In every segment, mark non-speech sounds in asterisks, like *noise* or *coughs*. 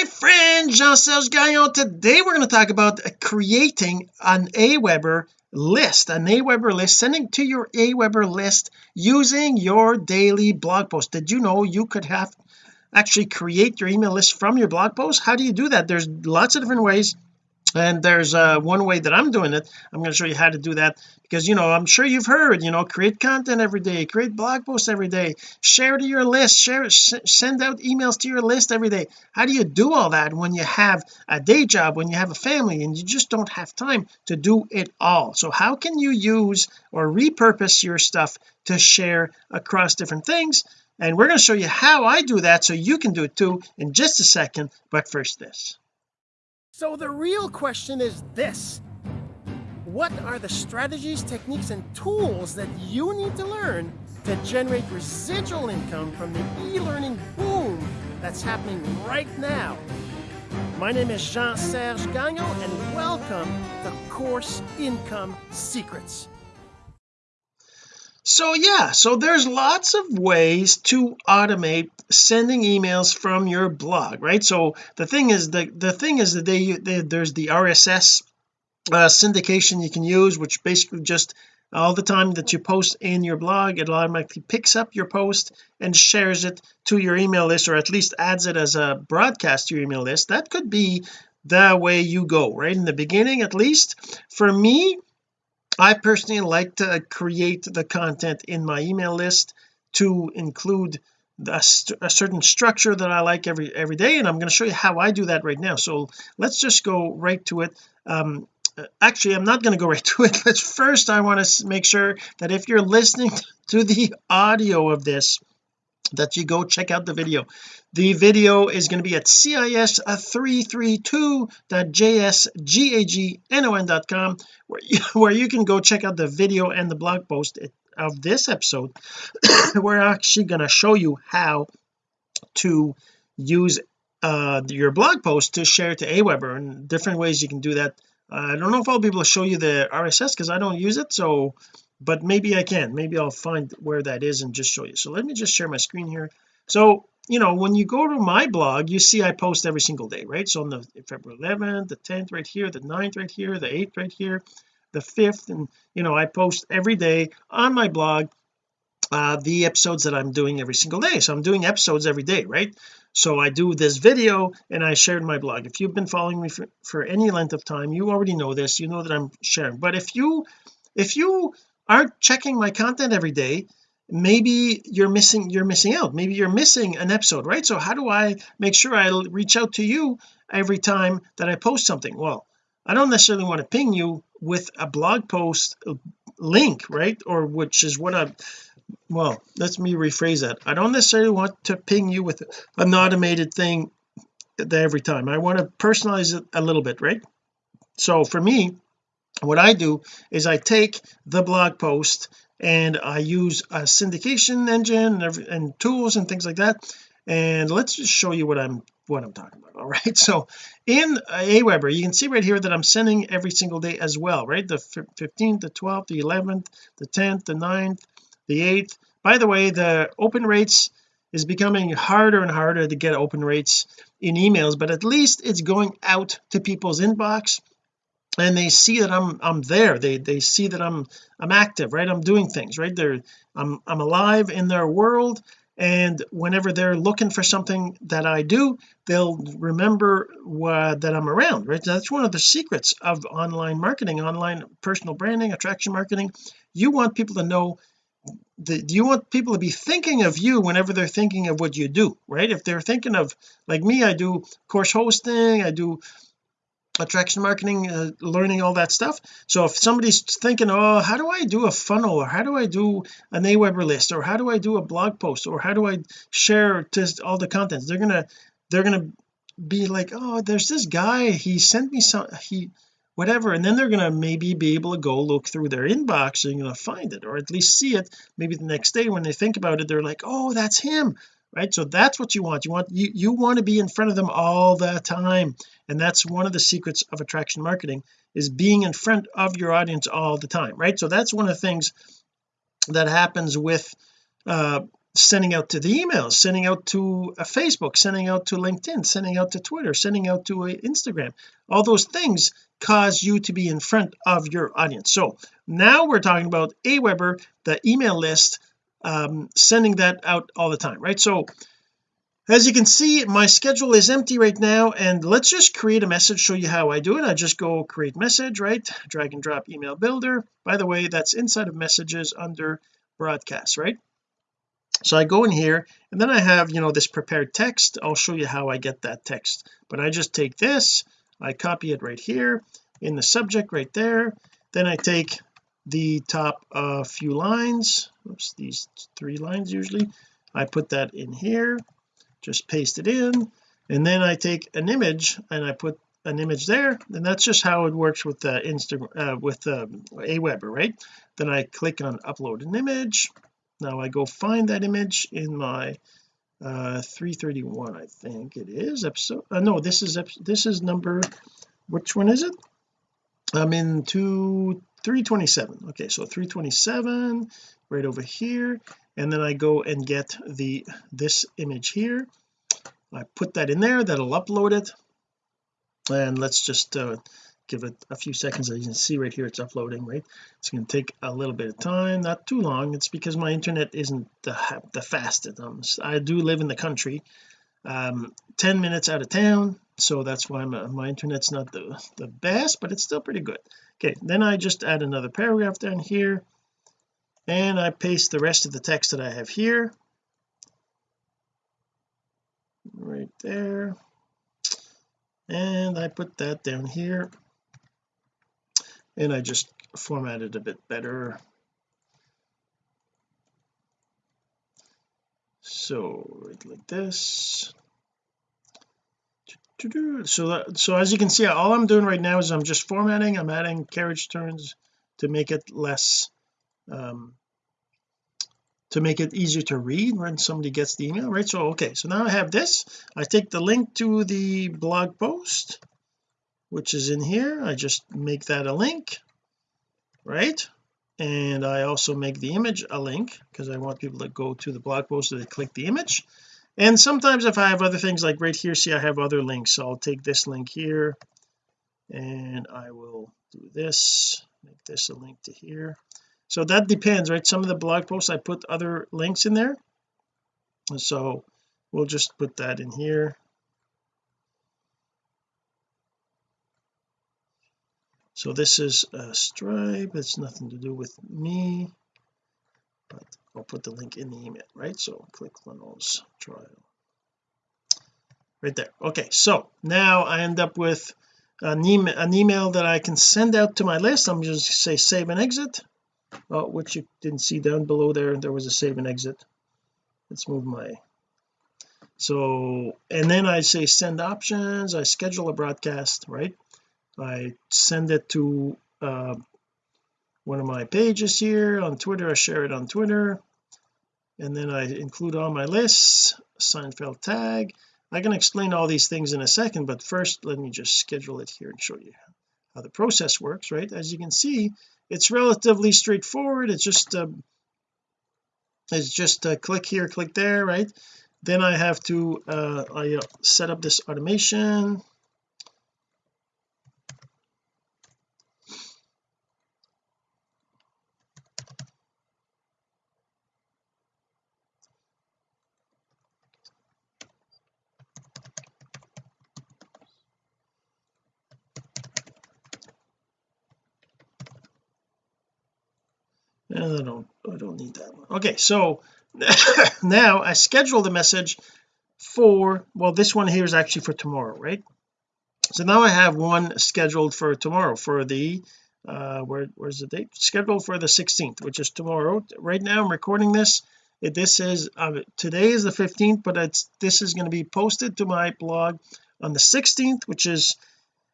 my friend Jean-Serge Gagnon. Today we're going to talk about creating an Aweber list an Aweber list sending to your Aweber list using your daily blog post. Did you know you could have actually create your email list from your blog post? How do you do that? There's lots of different ways and there's uh one way that I'm doing it I'm going to show you how to do that because you know I'm sure you've heard you know create content every day create blog posts every day share to your list share send out emails to your list every day. How do you do all that when you have a day job when you have a family and you just don't have time to do it all? So how can you use or repurpose your stuff to share across different things? And we're going to show you how I do that so you can do it too in just a second but first this so the real question is this. What are the strategies, techniques, and tools that you need to learn to generate residual income from the e-learning boom that's happening right now? My name is Jean-Serge Gagnon, and welcome to Course Income Secrets so yeah so there's lots of ways to automate sending emails from your blog right? So the thing is the the thing is that they, they there's the RSS uh, syndication you can use which basically just all the time that you post in your blog it automatically picks up your post and shares it to your email list or at least adds it as a broadcast to your email list. That could be the way you go right? In the beginning at least. For me I personally like to create the content in my email list to include a, a, certain structure that I like every every day and I'm going to show you how I do that right now. So let's just go right to it. Um actually I'm not going to go *laughs* right to it but first I want to make sure that if you're listening *laughs* to the audio of this that you go check out the video the video is going to be at cis332.jsgagnon.com where you, *laughs* where you can go check out the video and the blog post of this episode. *coughs* We're actually going to show you how to use uh, your blog post to share to Aweber and different ways you can do that. I don't know if I'll be able to show you the RSS because I don't use it so but maybe I can. Maybe I'll find where that is and just show you. So let me just share my screen here. So you know when you go to my blog you see I post every single day right? So on the February 11th the 10th right here the 9th right here the 8th right here the 5th and you know I post every day on my blog uh the episodes that I'm doing every single day. So I'm doing episodes every day right? So I do this video and I shared my blog. If you've been following me for, for any length of time you already know this. You know that I'm sharing. But if you if you aren't checking my content every day maybe you're missing you're missing out. Maybe you're missing an episode right? So how do I make sure I reach out to you every time that I post something? Well I don't necessarily want to ping you with a blog post uh, link right? Or which is what I well let me rephrase that. I don't necessarily want to ping you with an automated thing every time. I want to personalize it a little bit right? So for me what I do is I take the blog post and I use a syndication engine and, every, and tools and things like that. And let's just show you what I'm what I'm talking about *laughs* all right so in Aweber you can see right here that I'm sending every single day as well right? The 15th the 12th the 11th the 10th the 9th the 8th by the way the open rates is becoming harder and harder to get open rates in emails but at least it's going out to people's inbox and they see that I'm I'm there. They they see that I'm I'm active right? I'm doing things right? They're I'm I'm alive in their world and whenever they're looking for something that I do they'll remember that I'm around right? That's one of the secrets of online marketing online personal branding attraction marketing. You want people to know the, you want people to be thinking of you whenever they're thinking of what you do right? If they're thinking of like me I do course hosting I do attraction marketing uh, learning all that stuff. So if somebody's thinking oh how do I do a funnel? Or how do I do an Aweber list? Or how do I do a blog post? Or how do I share just all the contents? They're gonna they're gonna be like oh there's this guy. He sent me some he whatever. And then they're gonna maybe be able to go look through their inbox and you're gonna find it or at least see it. Maybe the next day when they think about it they're like oh that's him right? So that's what you want. You want you you want to be in front of them all the time. And that's one of the secrets of attraction marketing is being in front of your audience all the time right? So that's one of the things that happens with uh sending out to the emails sending out to a Facebook sending out to LinkedIn sending out to Twitter sending out to Instagram. All those things cause you to be in front of your audience. So now we're talking about Aweber the email list um, sending that out all the time right? So as you can see my schedule is empty right now and let's just create a message show you how I do it. I just go create message right? Drag and drop email builder. By the way that's inside of messages under broadcast right? So I go in here and then I have you know this prepared text. I'll show you how I get that text. But I just take this I copy it right here in the subject right there. Then I take the top uh, few lines these three lines usually. I put that in here just paste it in and then I take an image and I put an image there and that's just how it works with the uh, Instagram uh, with um, Aweber right? Then I click on upload an image. Now I go find that image in my uh 331 I think it is episode uh, no this is this is number which one is it I'm in two 327 okay so 327 right over here. And then I go and get the this image here. I put that in there that'll upload it. And let's just uh, give it a few seconds. As you can see right here it's uploading right? It's going to take a little bit of time not too long. It's because my internet isn't the, the fastest. Um, I do live in the country um 10 minutes out of town so that's why my, my internet's not the the best but it's still pretty good. Okay then I just add another paragraph down here and I paste the rest of the text that I have here. Right there. And I put that down here. And I just format it a bit better so right like this. So that, so as you can see all I'm doing right now is I'm just formatting I'm adding carriage turns to make it less um to make it easier to read when somebody gets the email right? So okay so now I have this. I take the link to the blog post which is in here. I just make that a link right and I also make the image a link because I want people to go to the blog post and they click the image. And sometimes if I have other things like right here see I have other links. So I'll take this link here and I will do this make this a link to here. So that depends right? Some of the blog posts I put other links in there. So we'll just put that in here so this is a stripe. It's nothing to do with me but I'll put the link in the email right? So click Lynol's trial. Right there. Okay so now I end up with an email, an email that I can send out to my list. I'm just say save and exit. Oh, which you didn't see down below there. There was a save and exit. Let's move my so and then I say send options. I schedule a broadcast right I send it to uh, one of my pages here on Twitter I share it on Twitter and then I include all my lists Seinfeld tag. I can explain all these things in a second but first let me just schedule it here and show you how the process works right? As you can see it's relatively straightforward. It's just uh, it's just uh, click here click there right? Then I have to uh, I uh, set up this automation and I don't I don't need that one. Okay so *laughs* now I schedule the message for well this one here is actually for tomorrow right? So now I have one scheduled for tomorrow for the uh where where's the date? Scheduled for the 16th which is tomorrow. Right now I'm recording this. This is uh, today is the 15th but it's this is going to be posted to my blog on the 16th which is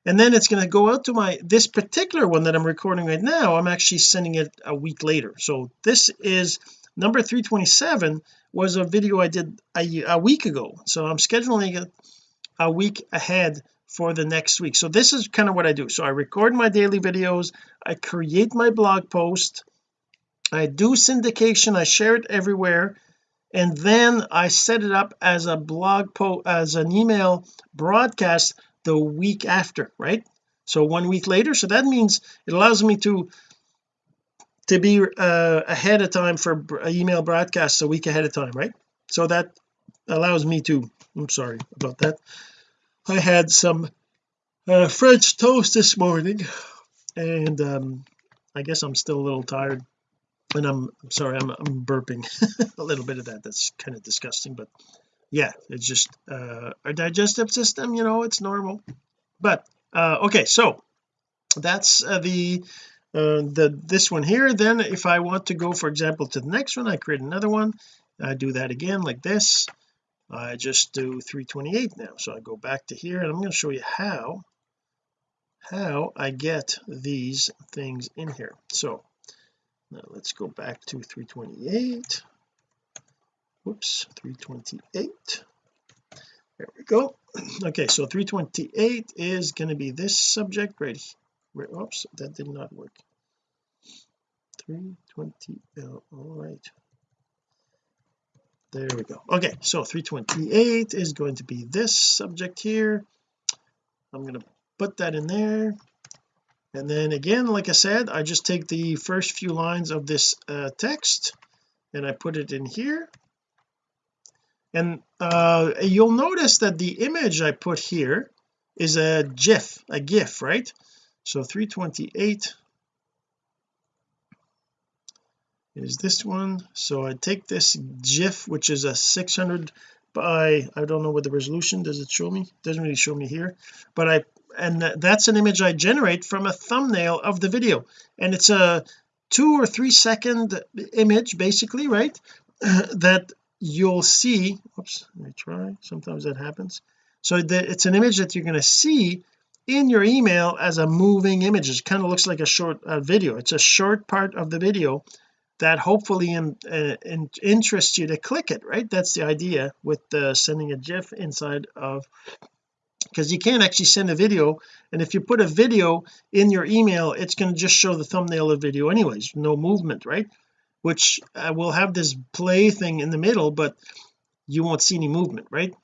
and then it's going to go out to my this particular one that I'm recording right now I'm actually sending it a week later. So this is number 327 was a video I did a, a week ago. So I'm scheduling it a week ahead for the next week. So this is kind of what I do. So I record my daily videos I create my blog post I do syndication I share it everywhere and then I set it up as a blog post as an email broadcast the week after right? So one week later so that means it allows me to to be uh, ahead of time for email broadcasts a week ahead of time right? So that allows me to I'm sorry about that. I had some uh, French toast this morning and um I guess I'm still a little tired and I'm, I'm sorry I'm, I'm burping *laughs* a little bit of that. That's kind of disgusting but yeah it's just uh our digestive system you know it's normal. But uh okay so that's uh, the uh the this one here. Then if I want to go for example to the next one I create another one. I do that again like this. I just do 328 now. So I go back to here and I'm going to show you how how I get these things in here. So now let's go back to 328 whoops 328 there we go. *clears throat* Okay so 328 is going to be this subject right here oops that did not work. 320 all right. There we go. Okay so 328 is going to be this subject here. I'm going to put that in there. And then again like I said I just take the first few lines of this uh, text and I put it in here and uh, you'll notice that the image I put here is a gif a gif right? So 328 is this one. So I take this gif which is a 600 by I don't know what the resolution does it show me? Doesn't really show me here. But I and that's an image I generate from a thumbnail of the video. And it's a two or three second image basically right *clears throat* that you'll see oops let me try sometimes that happens. So it's an image that you're going to see in your email as a moving image. It kind of looks like a short uh, video. It's a short part of the video that hopefully in, uh, in, interests you to click it right? That's the idea with uh, sending a gif inside of because you can't actually send a video and if you put a video in your email it's going to just show the thumbnail of video anyways no movement right which uh, will have this play thing in the middle but you won't see any movement right?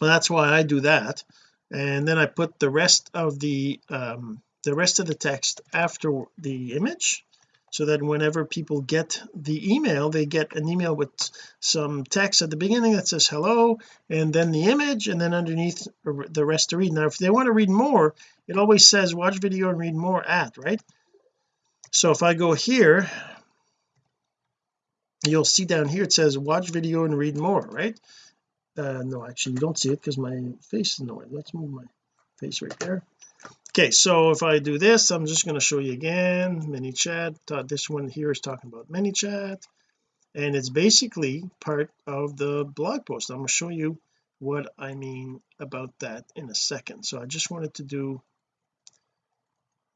Well, that's why I do that. And then I put the rest of the um the rest of the text after the image so that whenever people get the email they get an email with some text at the beginning that says hello and then the image and then underneath the rest to read. Now if they want to read more it always says watch video and read more at right? So if I go here you'll see down here it says watch video and read more right? Uh no actually you don't see it because my face is nowhere let's move my face right there. Okay so if I do this I'm just going to show you again ManyChat. Uh, this one here is talking about ManyChat. And it's basically part of the blog post. I'm going to show you what I mean about that in a second. So I just wanted to do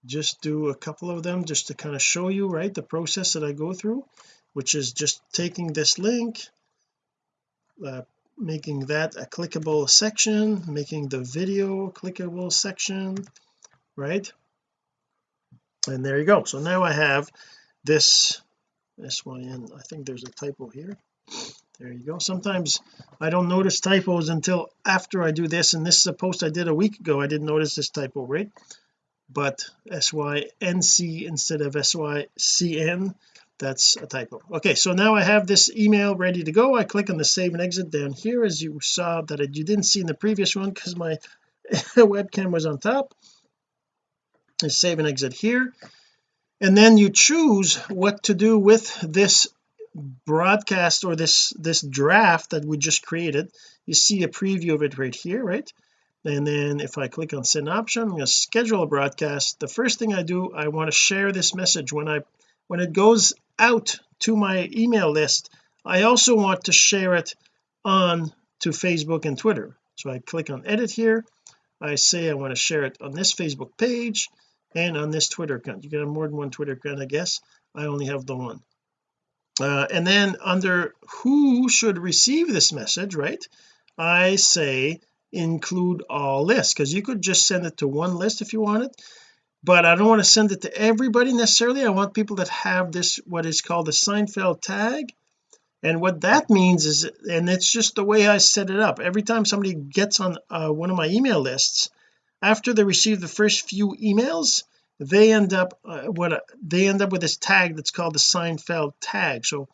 just do a couple of them just to kind of show you right the process that I go through which is just taking this link uh, making that a clickable section making the video clickable section right? And there you go. So now I have this this one in. I think there's a typo here. There you go. Sometimes I don't notice typos until after I do this and this is a post I did a week ago. I didn't notice this typo right? But sync instead of sycn that's a typo. Okay so now I have this email ready to go. I click on the save and exit. Down here as you saw that you didn't see in the previous one because my *laughs* webcam was on top. I save and exit here. And then you choose what to do with this broadcast or this this draft that we just created. You see a preview of it right here right? And then if I click on send option I'm going to schedule a broadcast. The first thing I do I want to share this message. When I when it goes out to my email list I also want to share it on to Facebook and Twitter. So I click on edit here. I say I want to share it on this Facebook page and on this Twitter account. You can have more than one Twitter account I guess. I only have the one. Uh, and then under who should receive this message right I say include all lists because you could just send it to one list if you want it but I don't want to send it to everybody necessarily. I want people that have this what is called the Seinfeld tag. And what that means is and it's just the way I set it up. Every time somebody gets on uh, one of my email lists after they receive the first few emails they end up uh, what uh, they end up with this tag that's called the Seinfeld tag. So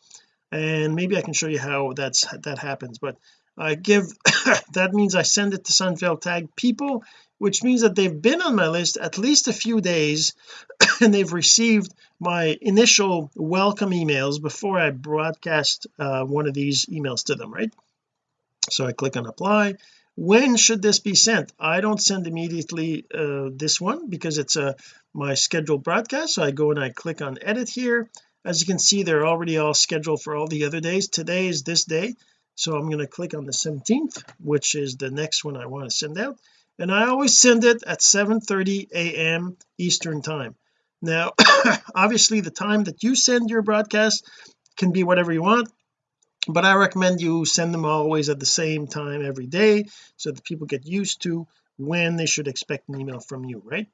and maybe I can show you how that's that happens. But I give *coughs* that means I send it to Seinfeld tag people which means that they've been on my list at least a few days *coughs* and they've received my initial welcome emails before I broadcast uh, one of these emails to them right? So I click on apply. When should this be sent? I don't send immediately uh, this one because it's a uh, my scheduled broadcast. So I go and I click on edit here. As you can see they're already all scheduled for all the other days. Today is this day. So I'm going to click on the 17th which is the next one I want to send out and I always send it at 7:30 a.m. Eastern time. Now *coughs* obviously the time that you send your broadcast can be whatever you want but I recommend you send them always at the same time every day so that people get used to when they should expect an email from you right?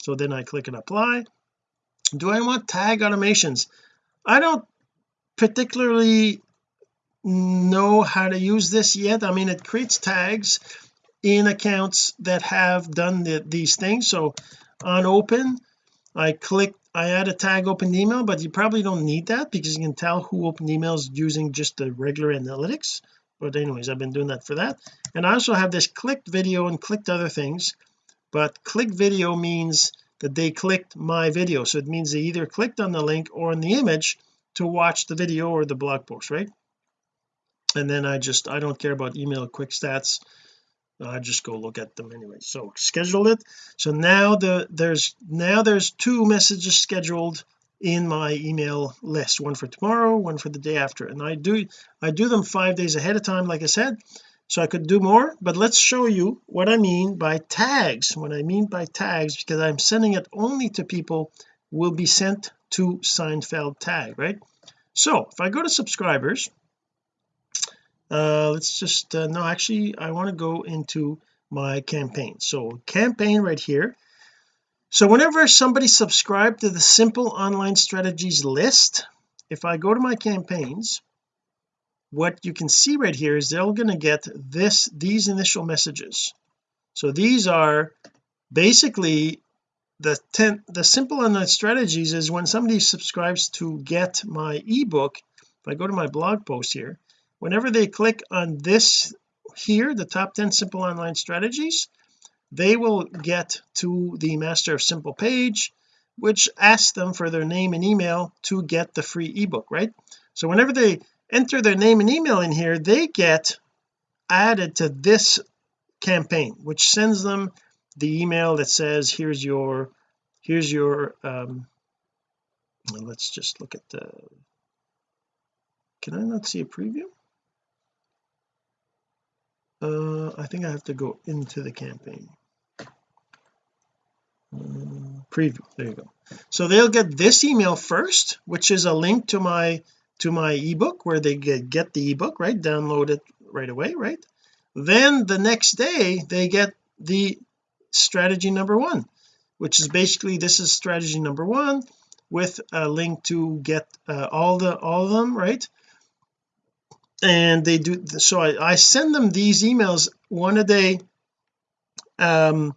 So then I click and apply. Do I want tag automations? I don't particularly know how to use this yet. I mean it creates tags in accounts that have done the, these things. So on open I click I add a tag open email but you probably don't need that because you can tell who opened emails using just the regular analytics. But anyways I've been doing that for that. And I also have this clicked video and clicked other things. But click video means that they clicked my video. So it means they either clicked on the link or on the image to watch the video or the blog post right? And then I just I don't care about email quick stats I just go look at them anyway. So schedule it. So now the there's now there's two messages scheduled in my email list. One for tomorrow one for the day after. And I do I do them five days ahead of time like I said so I could do more. But let's show you what I mean by tags. What I mean by tags because I'm sending it only to people will be sent to Seinfeld tag right? So if I go to subscribers uh let's just uh, no actually I want to go into my campaign. So campaign right here. So whenever somebody subscribed to the simple online strategies list if I go to my campaigns what you can see right here is they're going to get this these initial messages. So these are basically the 10 the simple online strategies is when somebody subscribes to get my ebook. If I go to my blog post here whenever they click on this here the top 10 simple online strategies they will get to the master of simple page which asks them for their name and email to get the free ebook right? So whenever they enter their name and email in here they get added to this campaign which sends them the email that says here's your here's your um let's just look at the can I not see a preview uh I think I have to go into the campaign. Uh, preview there you go. So they'll get this email first which is a link to my to my ebook where they get get the ebook right? Download it right away right? Then the next day they get the strategy number one which is basically this is strategy number one with a link to get uh, all the all of them right and they do so I, I send them these emails. One a day um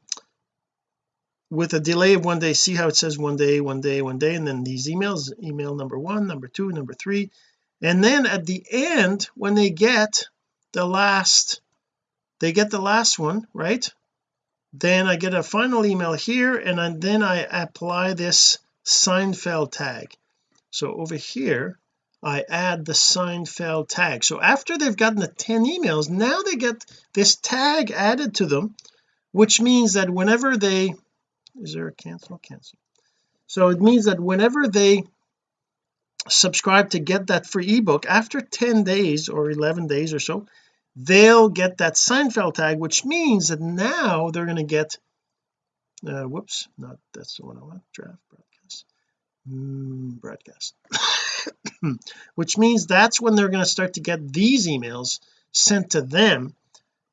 with a delay of one day see how it says one day one day one day and then these emails email number one number two number three. And then at the end when they get the last they get the last one right? Then I get a final email here and then I apply this Seinfeld tag. So over here I add the Seinfeld tag. So after they've gotten the 10 emails now they get this tag added to them which means that whenever they is there a cancel? Cancel. So it means that whenever they subscribe to get that free ebook after 10 days or 11 days or so they'll get that Seinfeld tag which means that now they're going to get uh whoops not that's the one I want draft broadcast. Mm, broadcast *laughs* *clears throat* which means that's when they're going to start to get these emails sent to them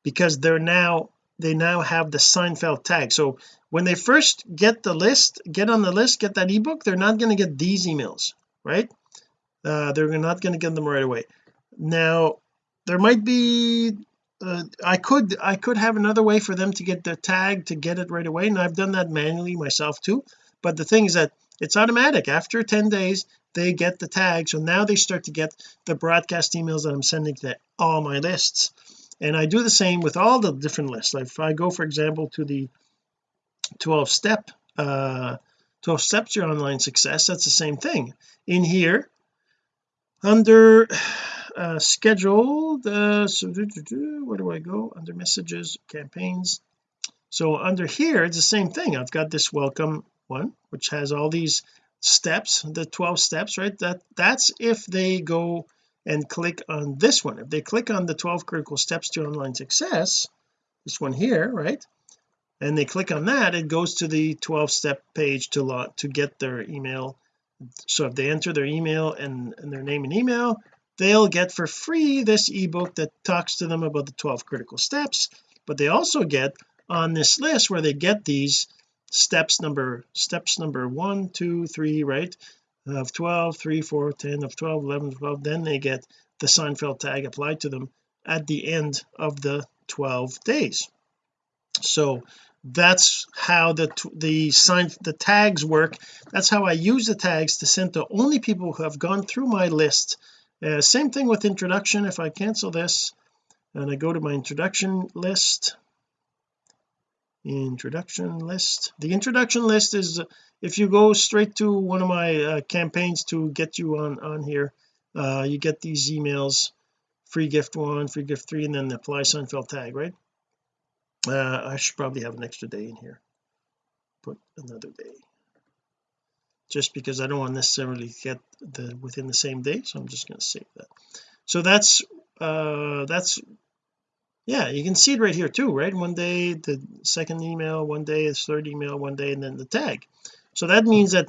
because they're now they now have the Seinfeld tag. So when they first get the list get on the list get that ebook they're not going to get these emails right? Uh, they're not going to get them right away. Now there might be uh, I could I could have another way for them to get the tag to get it right away and I've done that manually myself too. But the thing is that it's automatic. After 10 days they get the tag. So now they start to get the broadcast emails that I'm sending to all my lists. And I do the same with all the different lists. Like if I go for example to the 12 step uh 12 steps to online success that's the same thing. In here under uh scheduled uh so do, do, do, where do I go? Under messages campaigns. So under here it's the same thing. I've got this welcome one which has all these steps the 12 steps right? That that's if they go and click on this one. If they click on the 12 critical steps to online success this one here right? And they click on that it goes to the 12 step page to lot to get their email. So if they enter their email and, and their name and email they'll get for free this ebook that talks to them about the 12 critical steps. But they also get on this list where they get these steps number steps number one two three right? Of 12 3 4 10 of 12 11 12 then they get the Seinfeld tag applied to them at the end of the 12 days. So that's how the the sign the tags work. That's how I use the tags to send to only people who have gone through my list. Uh, same thing with introduction. If I cancel this and I go to my introduction list introduction list. The introduction list is if you go straight to one of my uh, campaigns to get you on on here uh, you get these emails free gift one free gift three and then the apply Seinfeld tag right? Uh, I should probably have an extra day in here. Put another day. Just because I don't want necessarily get the within the same day so I'm just going to save that. So that's uh that's yeah you can see it right here too right? One day the second email one day is third email one day and then the tag. So that means that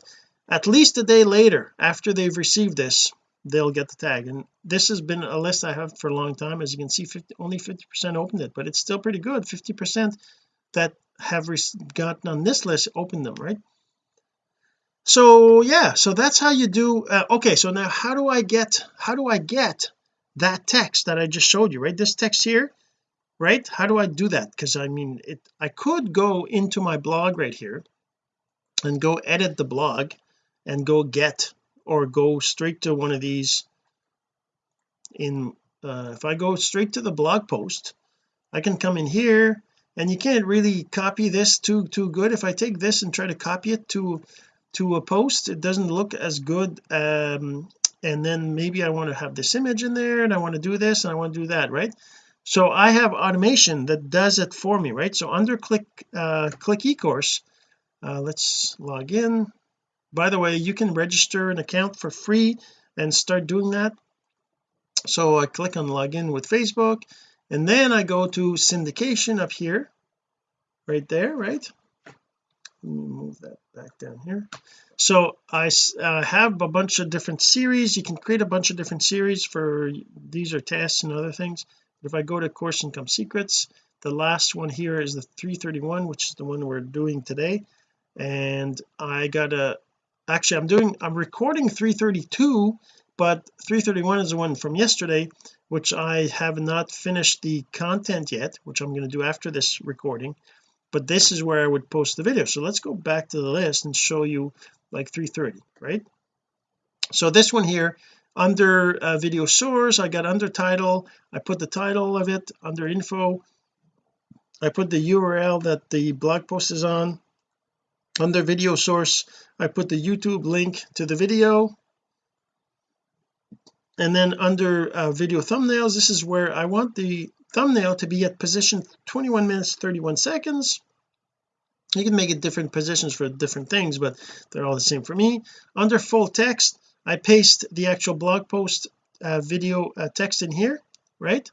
at least a day later after they've received this they'll get the tag. And this has been a list I have for a long time. As you can see 50, only 50 percent opened it but it's still pretty good. 50 percent that have gotten on this list opened them right? So yeah so that's how you do uh, okay so now how do I get how do I get that text that I just showed you right? This text here right? How do I do that? Because I mean it I could go into my blog right here and go edit the blog and go get or go straight to one of these in uh, if I go straight to the blog post I can come in here and you can't really copy this too too good. If I take this and try to copy it to to a post it doesn't look as good um and then maybe I want to have this image in there and I want to do this and I want to do that right so I have automation that does it for me right? So under click uh click ecourse uh, let's log in. By the way you can register an account for free and start doing that. So I click on login with Facebook and then I go to syndication up here right there right? Let me move that back down here. So I uh, have a bunch of different series. You can create a bunch of different series for these are tests and other things if I go to course income secrets the last one here is the 331 which is the one we're doing today. And I got a actually I'm doing I'm recording 332 but 331 is the one from yesterday which I have not finished the content yet which I'm going to do after this recording. But this is where I would post the video. So let's go back to the list and show you like 330 right? So this one here under uh, video source I got under title I put the title of it under info. I put the URL that the blog post is on. Under video source I put the YouTube link to the video. And then under uh, video thumbnails this is where I want the thumbnail to be at position 21 minutes 31 seconds. You can make it different positions for different things but they're all the same for me. Under full text I paste the actual blog post uh, video uh, text in here right?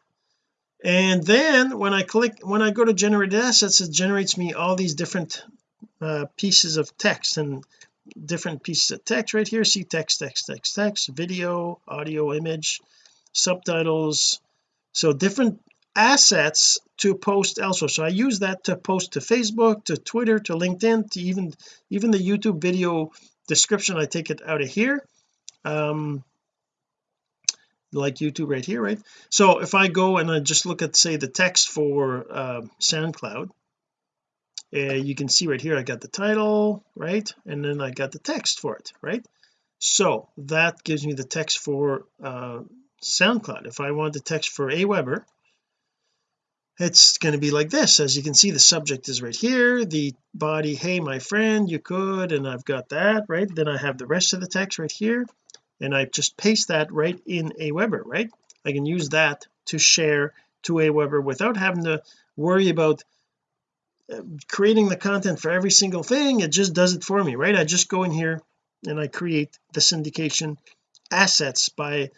And then when I click when I go to generated assets it generates me all these different uh, pieces of text and different pieces of text right here. See text text text text video audio image subtitles. So different assets to post elsewhere. So I use that to post to Facebook to Twitter to LinkedIn to even even the YouTube video description. I take it out of here um like YouTube right here right? So if I go and I just look at say the text for uh, SoundCloud uh, you can see right here I got the title right? And then I got the text for it right? So that gives me the text for uh, SoundCloud. If I want the text for Aweber it's going to be like this. As you can see the subject is right here. The body hey my friend you could and I've got that right? Then I have the rest of the text right here and I just paste that right in Aweber right? I can use that to share to Aweber without having to worry about uh, creating the content for every single thing. It just does it for me right? I just go in here and I create the syndication assets by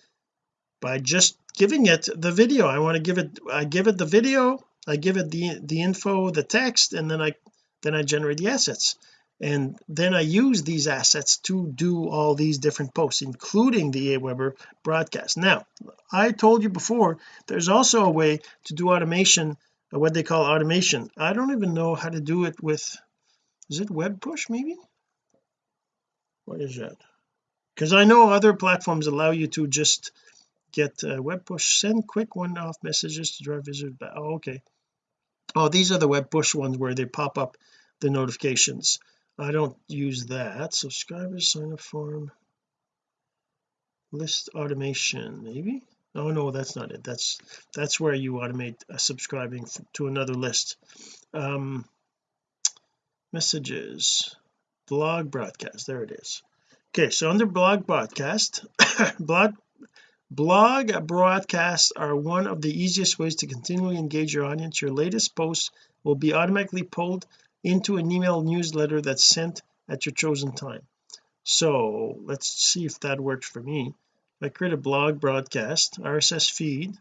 by just giving it the video. I want to give it I give it the video I give it the the info the text and then I then I generate the assets and then I use these assets to do all these different posts including the Aweber broadcast. Now I told you before there's also a way to do automation uh, what they call automation. I don't even know how to do it with is it web push maybe? What is that? Because I know other platforms allow you to just get uh, web push send quick one-off messages to drive visitors back oh okay. Oh these are the web push ones where they pop up the notifications I don't use that. Subscribers sign up form. List automation maybe? Oh no that's not it. That's that's where you automate uh, subscribing to another list. Um messages. Blog broadcast. There it is. Okay so under blog broadcast *coughs* blog blog broadcasts are one of the easiest ways to continually engage your audience. Your latest posts will be automatically pulled into an email newsletter that's sent at your chosen time. So let's see if that works for me. I create a blog broadcast RSS feed.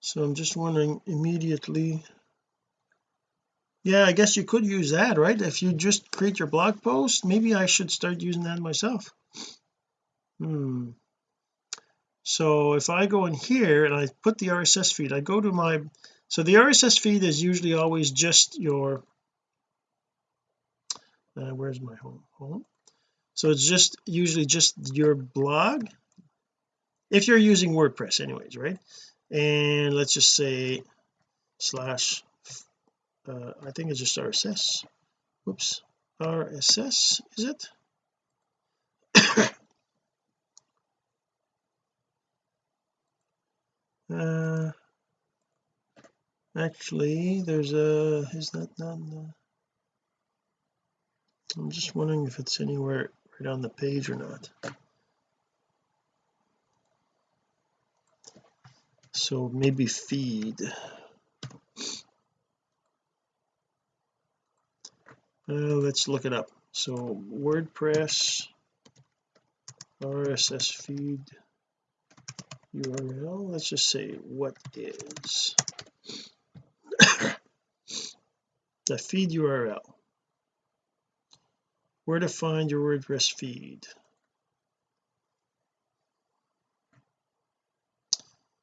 So I'm just wondering immediately. Yeah I guess you could use that right? If you just create your blog post maybe I should start using that myself. Hmm so if I go in here and I put the RSS feed I go to my so the RSS feed is usually always just your uh, where's my home? Home? So it's just usually just your blog if you're using WordPress anyways right? And let's just say slash uh, I think it's just RSS whoops. RSS is it uh actually there's a is that not the, I'm just wondering if it's anywhere right on the page or not. So maybe feed. Uh, let's look it up. So WordPress RSS feed URL let's just say what is the feed URL where to find your WordPress feed?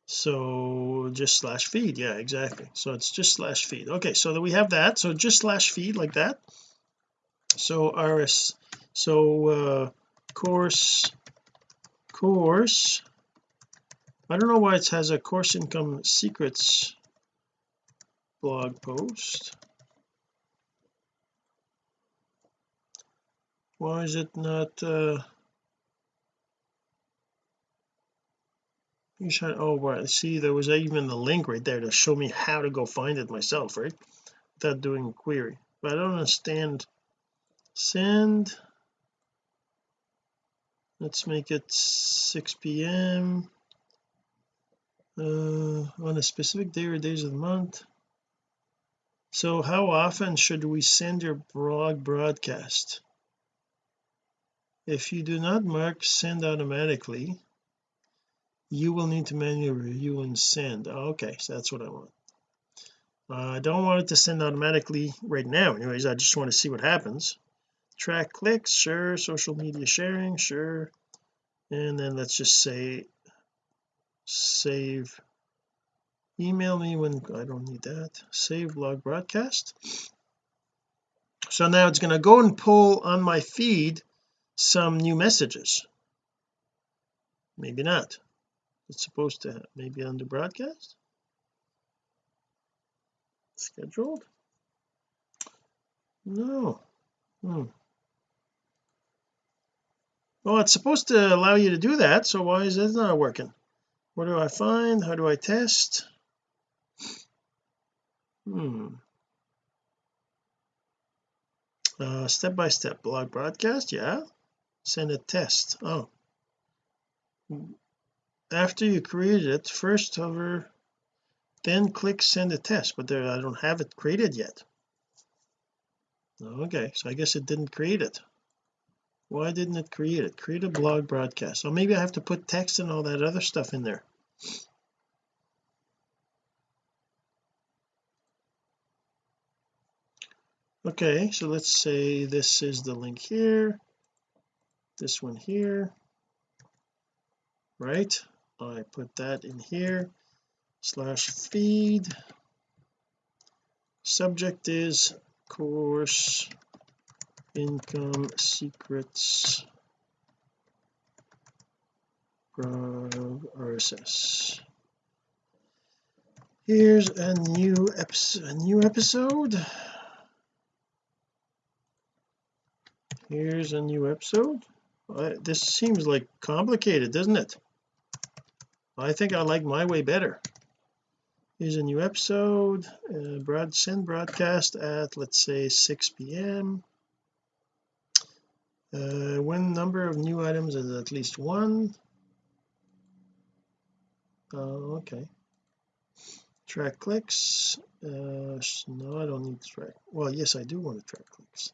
So just slash feed. Yeah exactly. So it's just slash feed. Okay so that we have that. So just slash feed like that. So rs so uh course course I don't know why it has a course income secrets blog post. Why is it not uh you should oh right see there was even the link right there to show me how to go find it myself right? Without doing a query. But I don't understand. Send. Let's make it 6 p.m uh, on a specific day or days of the month. So how often should we send your blog broadcast? If you do not mark send automatically you will need to manually review and send. Okay so that's what I want. Uh, I don't want it to send automatically right now anyways I just want to see what happens. Track clicks sure social media sharing sure. And then let's just say save. Email me when I don't need that. Save blog broadcast. So now it's going to go and pull on my feed some new messages. Maybe not. It's supposed to maybe under broadcast? Scheduled? No. Hmm. well it's supposed to allow you to do that so why is it not working what do I find? How do I test? Hmm. Uh, step by step blog broadcast? Yeah. Send a test. Oh. After you create it first hover then click send a test but there I don't have it created yet. Okay so I guess it didn't create it why didn't it create it? Create a blog broadcast. So maybe I have to put text and all that other stuff in there. Okay so let's say this is the link here this one here. Right I put that in here slash feed. Subject is course income secrets RSS here's a new episode a new episode. Here's a new episode. Uh, this seems like complicated doesn't it? I think I like my way better. Here's a new episode uh, broad send broadcast at let's say 6 p.m uh, when number of new items is at least one. Oh okay. Track clicks. Uh, no I don't need track. Well yes I do want to track clicks.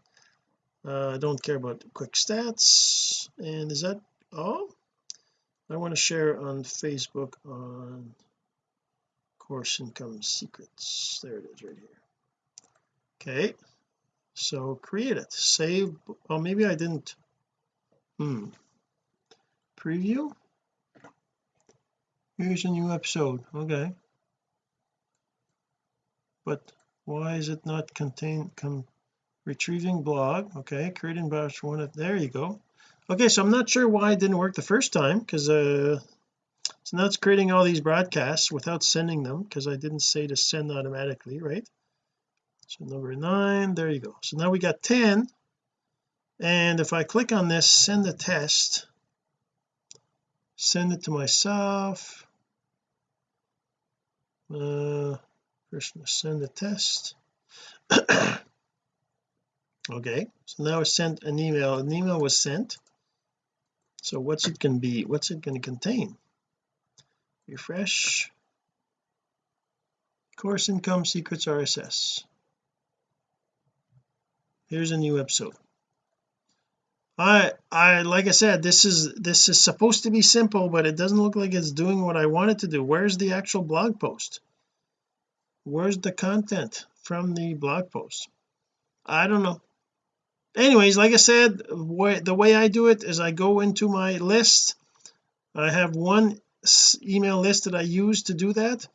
Uh, I don't care about quick stats. And is that all? I want to share on Facebook on course income secrets. There it is right here. Okay so create it. Save oh maybe I didn't. Hmm. Preview? Here's a new episode. Okay. But why is it not contain retrieving blog? Okay creating batch one there you go. Okay so I'm not sure why it didn't work the first time because uh so now it's creating all these broadcasts without sending them because I didn't say to send automatically right so number nine there you go. So now we got 10 and if I click on this send a test send it to myself. Uh first send a test. *coughs* Okay so now I sent an email. An email was sent. So what's it going to be? What's it going to contain? Refresh. Course income secrets RSS here's a new episode. I I like I said this is this is supposed to be simple but it doesn't look like it's doing what I want it to do. Where's the actual blog post? Where's the content from the blog post? I don't know. Anyways like I said the way I do it is I go into my list. I have one email list that I use to do that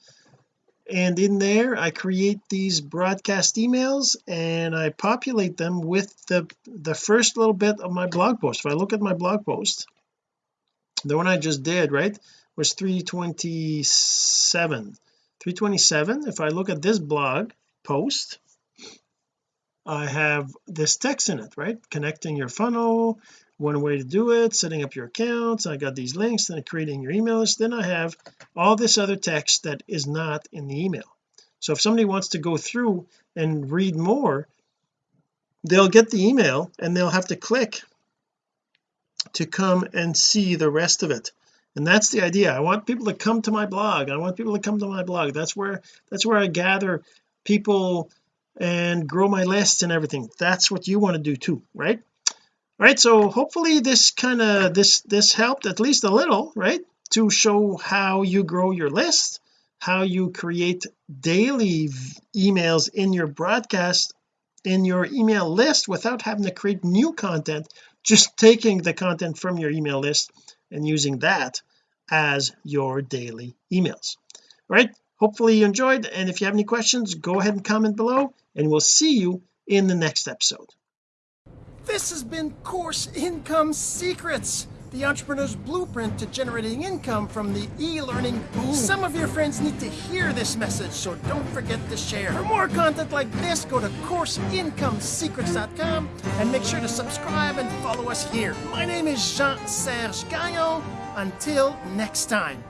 and in there I create these broadcast emails and I populate them with the the first little bit of my blog post. If I look at my blog post the one I just did right was 327 327 if I look at this blog post I have this text in it right? Connecting your funnel one way to do it setting up your accounts I got these links then creating your email list then I have all this other text that is not in the email. So if somebody wants to go through and read more they'll get the email and they'll have to click to come and see the rest of it. And that's the idea. I want people to come to my blog. I want people to come to my blog. That's where that's where I gather people and grow my lists and everything. That's what you want to do too right right so hopefully this kind of this this helped at least a little right to show how you grow your list how you create daily emails in your broadcast in your email list without having to create new content just taking the content from your email list and using that as your daily emails. All right hopefully you enjoyed and if you have any questions go ahead and comment below and we'll see you in the next episode This has been Course Income Secrets, the entrepreneur's blueprint to generating income from the e learning boom. Some of your friends need to hear this message, so don't forget to share. For more content like this, go to CourseIncomeSecrets.com and make sure to subscribe and follow us here. My name is Jean Serge Gagnon. Until next time.